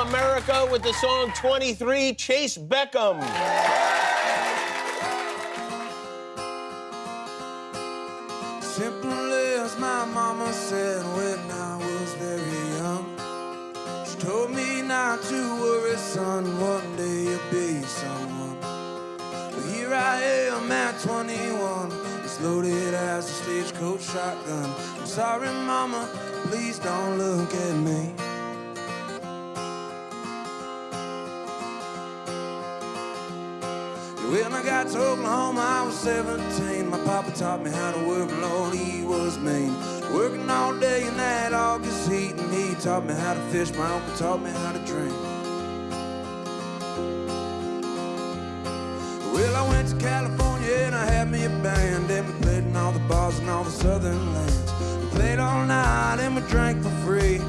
America with the song 23, Chayce Beckham. Simple as my mama said when I was very young. She told me not to worry, son, one day you'll be someone. But here I am at 21, as loaded as a stagecoach shotgun. I'm sorry, mama, please don't look at me. When I got to Oklahoma, I was 17. My papa taught me how to work, Lord, he was mean. Working all day in that August heat, and he taught me how to fish. My uncle taught me how to drink. Well, I went to California and I southern lands. We played all night and we drank for free,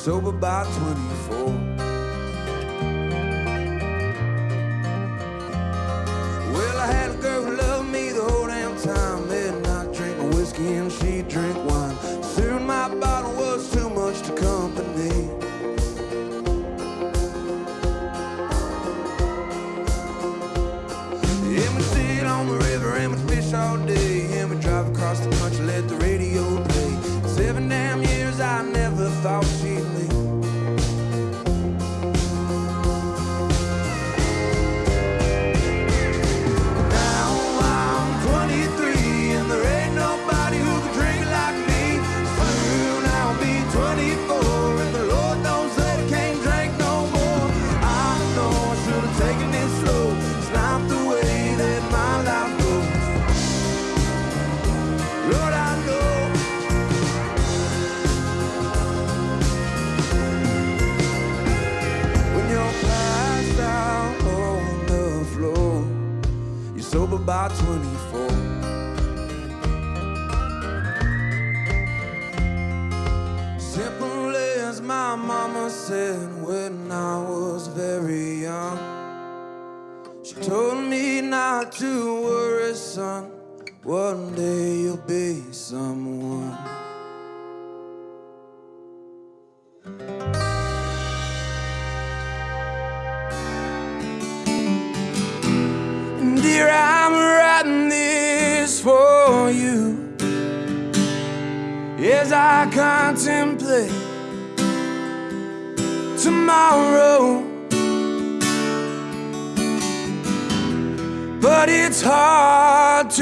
sober by 24. Well, I had a girl who loved me the whole damn time. And I drink my whiskey and she drink wine. Soon my bottle was too much to company. And we sit on the river and we fish all day. Sober by 24. Simple as my mama said when I was very young. She told me not to worry, son. One day you'll be someone. As I contemplate tomorrow. But it's hard to